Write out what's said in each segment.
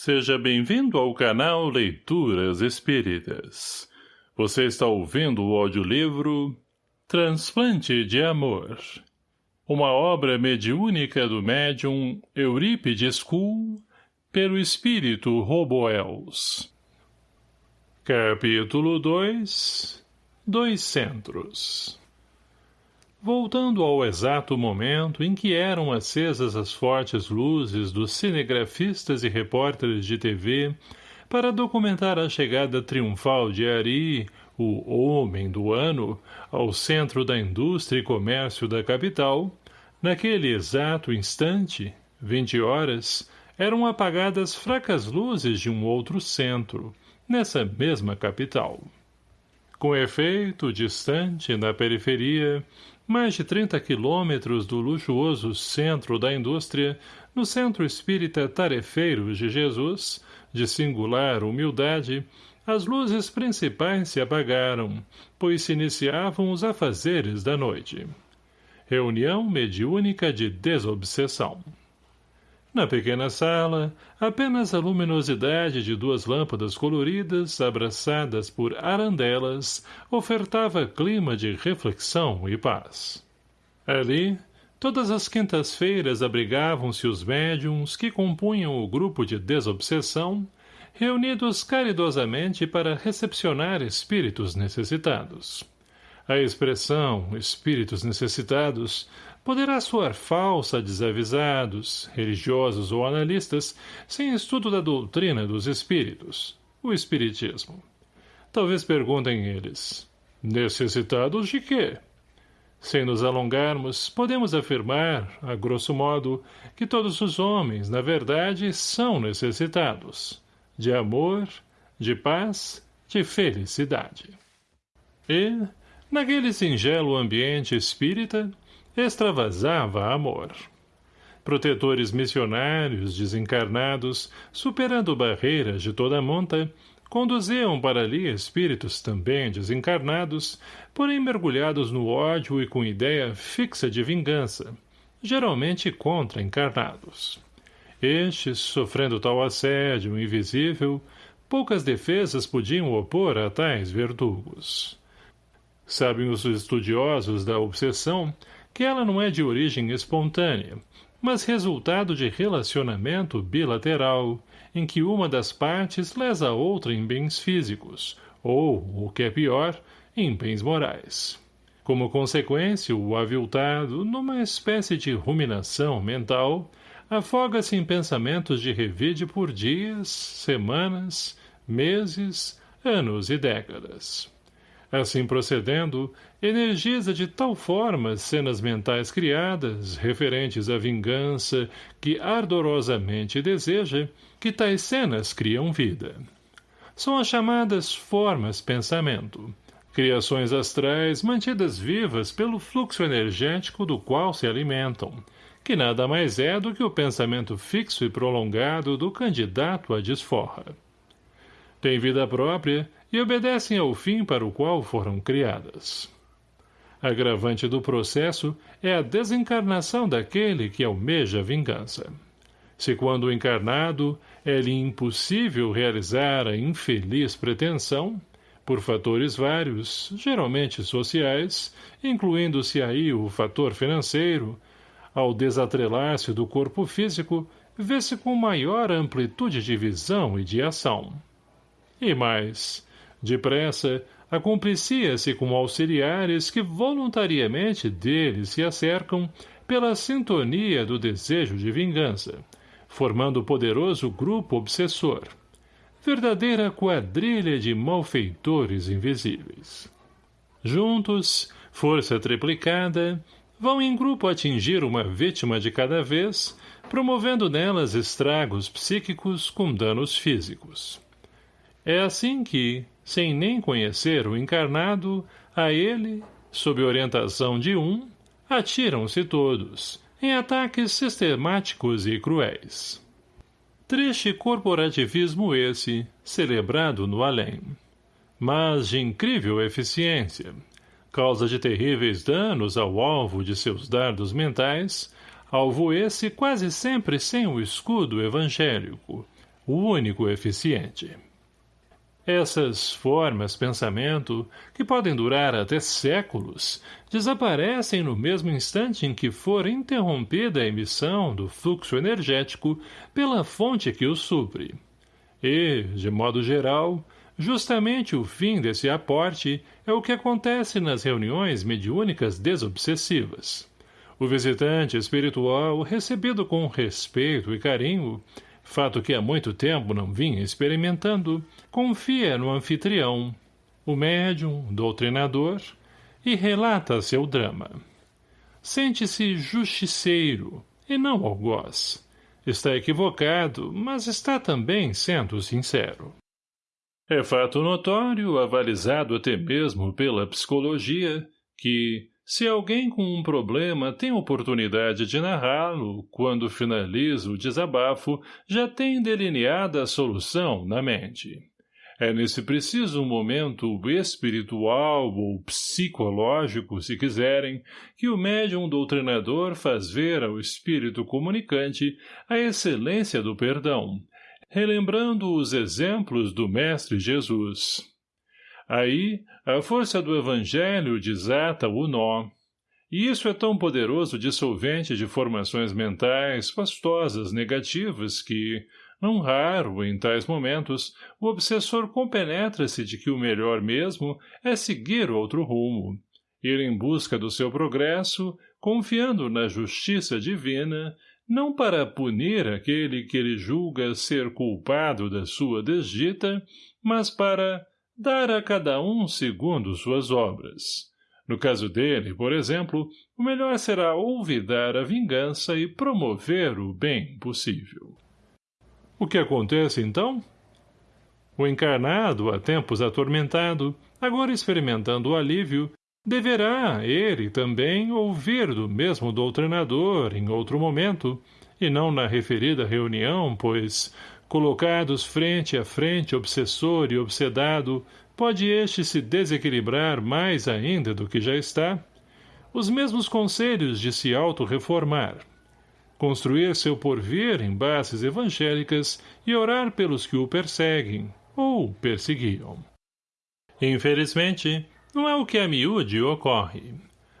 Seja bem-vindo ao canal Leituras Espíritas. Você está ouvindo o audiolivro Transplante de Amor. Uma obra mediúnica do médium Eurípides Kuhl pelo espírito Roboels. Capítulo 2 Dois Centros Voltando ao exato momento em que eram acesas as fortes luzes dos cinegrafistas e repórteres de TV para documentar a chegada triunfal de Ari, o homem do ano, ao centro da indústria e comércio da capital, naquele exato instante, vinte horas, eram apagadas fracas luzes de um outro centro, nessa mesma capital. Com efeito, distante, na periferia, mais de 30 quilômetros do luxuoso centro da indústria, no centro espírita tarefeiro de Jesus, de singular humildade, as luzes principais se apagaram, pois se iniciavam os afazeres da noite. Reunião mediúnica de desobsessão. Na pequena sala, apenas a luminosidade de duas lâmpadas coloridas, abraçadas por arandelas, ofertava clima de reflexão e paz. Ali, todas as quintas-feiras abrigavam-se os médiums que compunham o grupo de desobsessão, reunidos caridosamente para recepcionar espíritos necessitados. A expressão espíritos necessitados poderá soar falsa a desavisados, religiosos ou analistas, sem estudo da doutrina dos espíritos, o espiritismo. Talvez perguntem eles, necessitados de quê? Sem nos alongarmos, podemos afirmar, a grosso modo, que todos os homens, na verdade, são necessitados de amor, de paz, de felicidade. E, naquele singelo ambiente espírita, extravasava amor. Protetores missionários, desencarnados, superando barreiras de toda a monta, conduziam para ali espíritos também desencarnados, porém mergulhados no ódio e com ideia fixa de vingança, geralmente contra encarnados. Estes, sofrendo tal assédio invisível, poucas defesas podiam opor a tais verdugos. Sabem os estudiosos da obsessão que ela não é de origem espontânea, mas resultado de relacionamento bilateral, em que uma das partes lesa a outra em bens físicos, ou, o que é pior, em bens morais. Como consequência, o aviltado, numa espécie de ruminação mental, afoga-se em pensamentos de revide por dias, semanas, meses, anos e décadas. Assim procedendo, energiza de tal forma as cenas mentais criadas, referentes à vingança, que ardorosamente deseja, que tais cenas criam vida. São as chamadas formas pensamento, criações astrais mantidas vivas pelo fluxo energético do qual se alimentam, que nada mais é do que o pensamento fixo e prolongado do candidato à desforra. Tem vida própria e obedecem ao fim para o qual foram criadas. Agravante do processo é a desencarnação daquele que almeja vingança. Se quando encarnado é-lhe impossível realizar a infeliz pretensão, por fatores vários, geralmente sociais, incluindo-se aí o fator financeiro, ao desatrelar-se do corpo físico, vê-se com maior amplitude de visão e de ação. E mais, Depressa, acomplicia-se com auxiliares que voluntariamente dele se acercam pela sintonia do desejo de vingança, formando poderoso grupo obsessor. Verdadeira quadrilha de malfeitores invisíveis. Juntos, força triplicada, vão em grupo atingir uma vítima de cada vez, promovendo nelas estragos psíquicos com danos físicos. É assim que, sem nem conhecer o encarnado, a ele, sob orientação de um, atiram-se todos, em ataques sistemáticos e cruéis. Triste corporativismo esse, celebrado no além. Mas de incrível eficiência. Causa de terríveis danos ao alvo de seus dardos mentais, alvo esse quase sempre sem o escudo evangélico, o único eficiente. Essas formas pensamento, que podem durar até séculos, desaparecem no mesmo instante em que for interrompida a emissão do fluxo energético pela fonte que o supre. E, de modo geral, justamente o fim desse aporte é o que acontece nas reuniões mediúnicas desobsessivas. O visitante espiritual, recebido com respeito e carinho, fato que há muito tempo não vinha experimentando, confia no anfitrião, o médium, doutrinador, e relata seu drama. Sente-se justiceiro, e não algoz. Está equivocado, mas está também sendo sincero. É fato notório, avalizado até mesmo pela psicologia, que, se alguém com um problema tem oportunidade de narrá-lo, quando finaliza o desabafo, já tem delineada a solução na mente. É nesse preciso momento espiritual ou psicológico, se quiserem, que o médium doutrinador faz ver ao espírito comunicante a excelência do perdão, relembrando os exemplos do Mestre Jesus. Aí, a força do Evangelho desata o nó. E isso é tão poderoso dissolvente de formações mentais pastosas negativas que, não raro, em tais momentos, o obsessor compenetra-se de que o melhor mesmo é seguir outro rumo, ir em busca do seu progresso, confiando na justiça divina, não para punir aquele que ele julga ser culpado da sua desdita, mas para dar a cada um segundo suas obras. No caso dele, por exemplo, o melhor será olvidar a vingança e promover o bem possível. O que acontece, então? O encarnado, há tempos atormentado, agora experimentando o alívio, deverá, ele também, ouvir do mesmo doutrinador em outro momento, e não na referida reunião, pois, Colocados frente a frente obsessor e obsedado, pode este se desequilibrar mais ainda do que já está? Os mesmos conselhos de se auto-reformar. Construir seu porvir em bases evangélicas e orar pelos que o perseguem, ou perseguiam. Infelizmente, não é o que a miúde ocorre.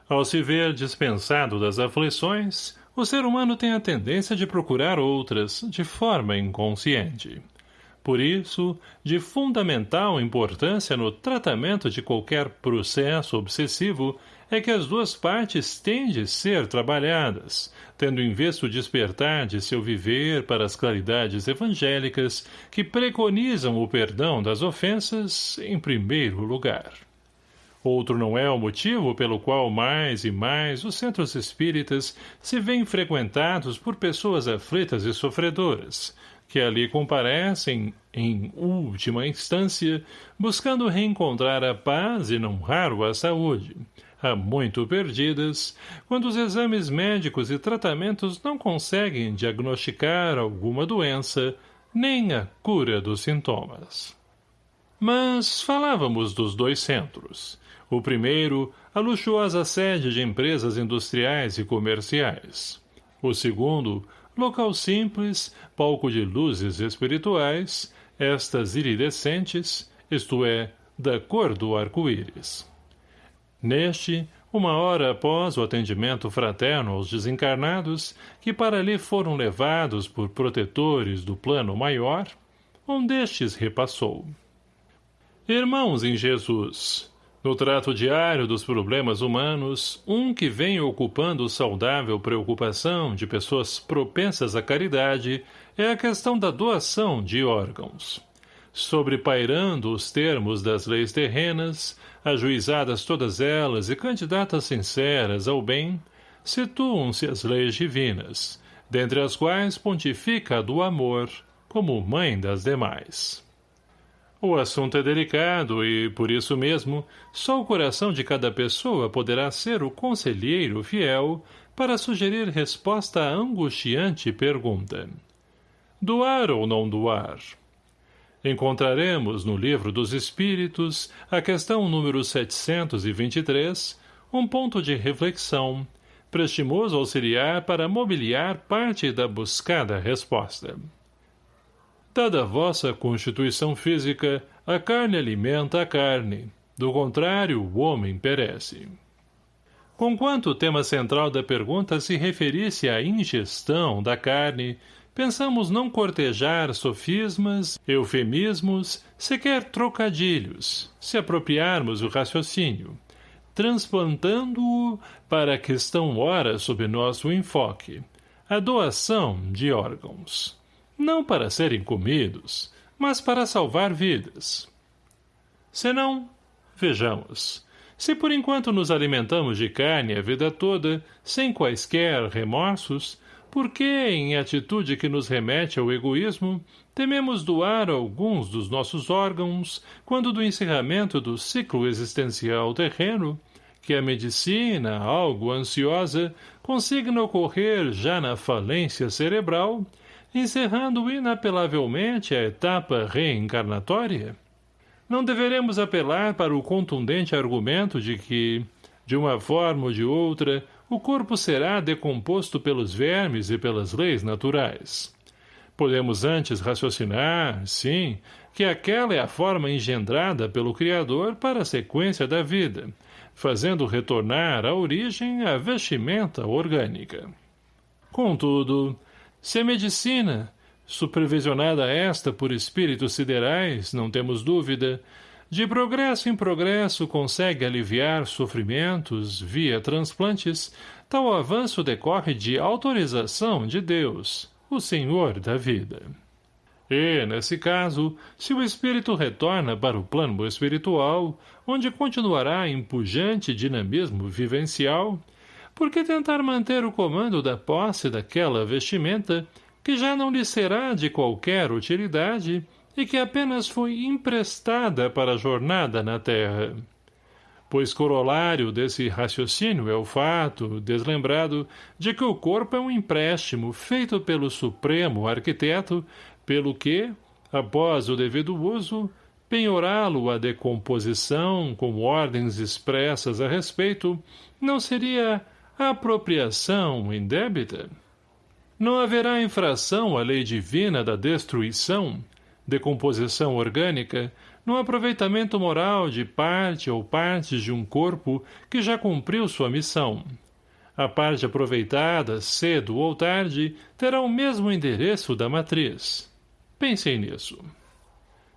Ao se ver dispensado das aflições, o ser humano tem a tendência de procurar outras, de forma inconsciente. Por isso, de fundamental importância no tratamento de qualquer processo obsessivo é que as duas partes têm de ser trabalhadas, tendo em vista o despertar de seu viver para as claridades evangélicas que preconizam o perdão das ofensas em primeiro lugar. Outro não é o motivo pelo qual mais e mais os centros espíritas se veem frequentados por pessoas aflitas e sofredoras, que ali comparecem, em última instância, buscando reencontrar a paz e não raro a saúde, há muito perdidas, quando os exames médicos e tratamentos não conseguem diagnosticar alguma doença, nem a cura dos sintomas. Mas falávamos dos dois centros. O primeiro, a luxuosa sede de empresas industriais e comerciais. O segundo, local simples, palco de luzes espirituais, estas iridescentes, isto é, da cor do arco-íris. Neste, uma hora após o atendimento fraterno aos desencarnados, que para ali foram levados por protetores do plano maior, um destes repassou. Irmãos em Jesus, no trato diário dos problemas humanos, um que vem ocupando saudável preocupação de pessoas propensas à caridade é a questão da doação de órgãos. Sobrepairando os termos das leis terrenas, ajuizadas todas elas e candidatas sinceras ao bem, situam-se as leis divinas, dentre as quais pontifica a do amor, como mãe das demais. O assunto é delicado e, por isso mesmo, só o coração de cada pessoa poderá ser o conselheiro fiel para sugerir resposta à angustiante pergunta. Doar ou não doar? Encontraremos no Livro dos Espíritos, a questão número 723, um ponto de reflexão, prestimoso auxiliar para mobiliar parte da buscada resposta. Dada a vossa constituição física, a carne alimenta a carne. Do contrário, o homem perece. Conquanto o tema central da pergunta se referisse à ingestão da carne, pensamos não cortejar sofismas, eufemismos, sequer trocadilhos, se apropriarmos o raciocínio, transplantando-o para a questão ora sob nosso enfoque, a doação de órgãos não para serem comidos, mas para salvar vidas. Senão, vejamos, se por enquanto nos alimentamos de carne a vida toda, sem quaisquer remorsos, por que, em atitude que nos remete ao egoísmo, tememos doar alguns dos nossos órgãos quando do encerramento do ciclo existencial terreno, que a medicina, algo ansiosa, consigna ocorrer já na falência cerebral, encerrando inapelavelmente a etapa reencarnatória? Não deveremos apelar para o contundente argumento de que, de uma forma ou de outra, o corpo será decomposto pelos vermes e pelas leis naturais. Podemos antes raciocinar, sim, que aquela é a forma engendrada pelo Criador para a sequência da vida, fazendo retornar à origem a vestimenta orgânica. Contudo, se a medicina, supervisionada esta por espíritos siderais, não temos dúvida, de progresso em progresso consegue aliviar sofrimentos via transplantes, tal avanço decorre de autorização de Deus, o Senhor da vida. E, nesse caso, se o espírito retorna para o plano espiritual, onde continuará em pujante dinamismo vivencial, por que tentar manter o comando da posse daquela vestimenta, que já não lhe será de qualquer utilidade e que apenas foi emprestada para a jornada na terra? Pois corolário desse raciocínio é o fato, deslembrado, de que o corpo é um empréstimo feito pelo Supremo Arquiteto, pelo que, após o devido uso, penhorá-lo à decomposição com ordens expressas a respeito, não seria apropriação indébita? Não haverá infração à lei divina da destruição, decomposição orgânica, no aproveitamento moral de parte ou partes de um corpo que já cumpriu sua missão. A parte aproveitada, cedo ou tarde, terá o mesmo endereço da matriz. Pensem nisso.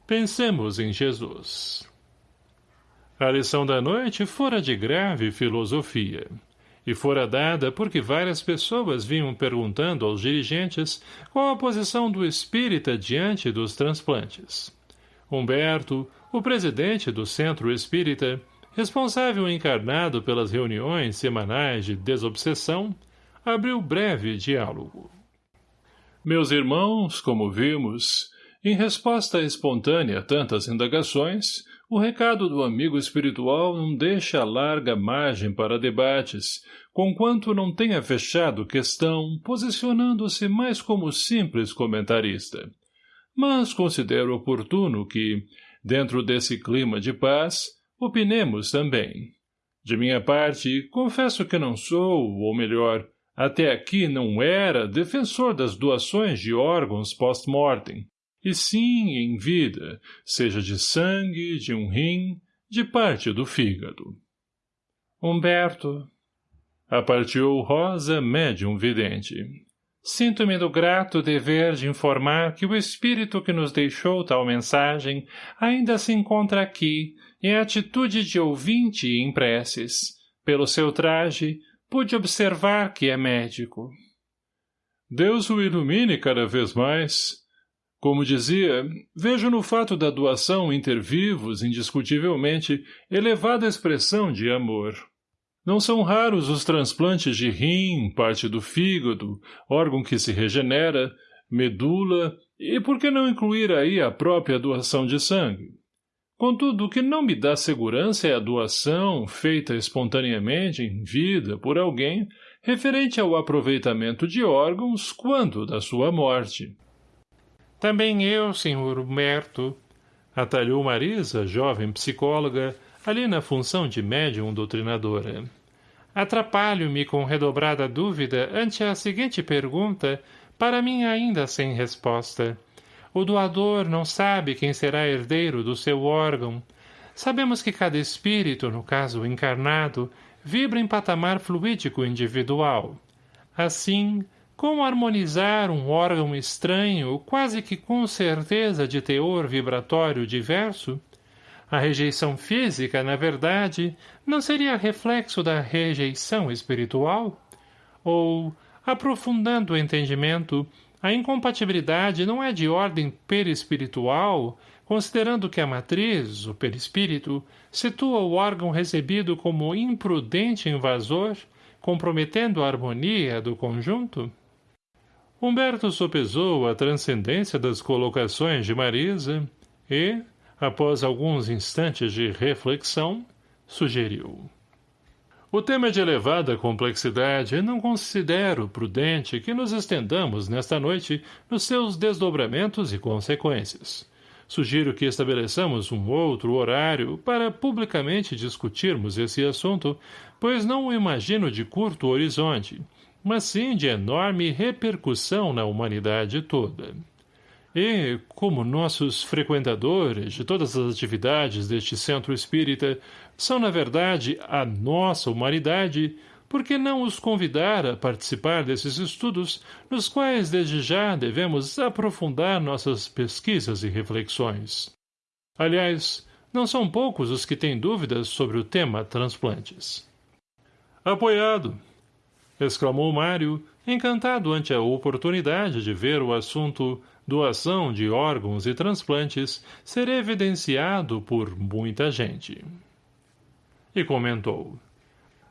Pensemos em Jesus. A lição da noite fora de grave filosofia e fora dada porque várias pessoas vinham perguntando aos dirigentes qual a posição do espírita diante dos transplantes. Humberto, o presidente do Centro Espírita, responsável encarnado pelas reuniões semanais de desobsessão, abriu breve diálogo. Meus irmãos, como vimos, em resposta espontânea a tantas indagações, o recado do amigo espiritual não deixa larga margem para debates, conquanto não tenha fechado questão, posicionando-se mais como simples comentarista. Mas considero oportuno que, dentro desse clima de paz, opinemos também. De minha parte, confesso que não sou, ou melhor, até aqui não era defensor das doações de órgãos post-mortem, e sim em vida, seja de sangue, de um rim, de parte do fígado. Humberto. Apartiu Rosa, médium vidente. Sinto-me do grato dever de informar que o espírito que nos deixou tal mensagem ainda se encontra aqui, em atitude de ouvinte e em preces. Pelo seu traje, pude observar que é médico. Deus o ilumine cada vez mais, como dizia, vejo no fato da doação intervivos, indiscutivelmente, elevada expressão de amor. Não são raros os transplantes de rim, parte do fígado, órgão que se regenera, medula, e por que não incluir aí a própria doação de sangue? Contudo, o que não me dá segurança é a doação, feita espontaneamente em vida por alguém, referente ao aproveitamento de órgãos quando da sua morte. Também eu, senhor Humberto, atalhou Marisa, jovem psicóloga, ali na função de médium doutrinadora. Atrapalho-me com redobrada dúvida ante a seguinte pergunta, para mim ainda sem resposta. O doador não sabe quem será herdeiro do seu órgão. Sabemos que cada espírito, no caso encarnado, vibra em patamar fluídico individual. Assim, como harmonizar um órgão estranho, quase que com certeza de teor vibratório diverso? A rejeição física, na verdade, não seria reflexo da rejeição espiritual? Ou, aprofundando o entendimento, a incompatibilidade não é de ordem perispiritual, considerando que a matriz, o perispírito, situa o órgão recebido como imprudente invasor, comprometendo a harmonia do conjunto? Humberto sopesou a transcendência das colocações de Marisa e, após alguns instantes de reflexão, sugeriu. O tema é de elevada complexidade e não considero prudente que nos estendamos nesta noite nos seus desdobramentos e consequências. Sugiro que estabeleçamos um outro horário para publicamente discutirmos esse assunto, pois não o imagino de curto horizonte, mas sim de enorme repercussão na humanidade toda. E, como nossos frequentadores de todas as atividades deste centro espírita são, na verdade, a nossa humanidade, por que não os convidar a participar desses estudos, nos quais, desde já, devemos aprofundar nossas pesquisas e reflexões? Aliás, não são poucos os que têm dúvidas sobre o tema transplantes. Apoiado! Exclamou Mário, encantado ante a oportunidade de ver o assunto doação de órgãos e transplantes ser evidenciado por muita gente. E comentou.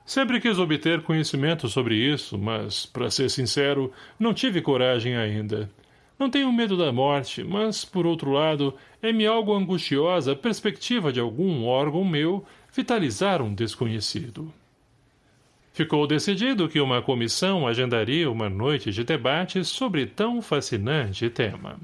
Sempre quis obter conhecimento sobre isso, mas, para ser sincero, não tive coragem ainda. Não tenho medo da morte, mas, por outro lado, é-me algo angustiosa a perspectiva de algum órgão meu vitalizar um desconhecido. Ficou decidido que uma comissão agendaria uma noite de debates sobre tão fascinante tema.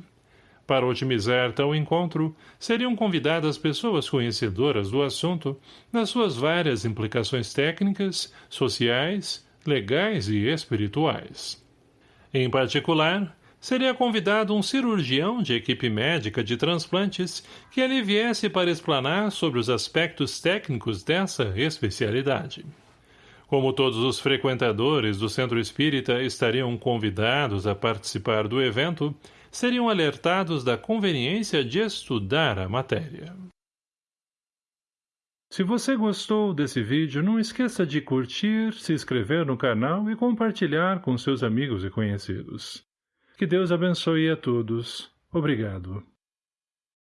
Para otimizar tal encontro, seriam convidadas pessoas conhecedoras do assunto nas suas várias implicações técnicas, sociais, legais e espirituais. Em particular, seria convidado um cirurgião de equipe médica de transplantes que ali viesse para explanar sobre os aspectos técnicos dessa especialidade. Como todos os frequentadores do Centro Espírita estariam convidados a participar do evento, seriam alertados da conveniência de estudar a matéria. Se você gostou desse vídeo, não esqueça de curtir, se inscrever no canal e compartilhar com seus amigos e conhecidos. Que Deus abençoe a todos. Obrigado.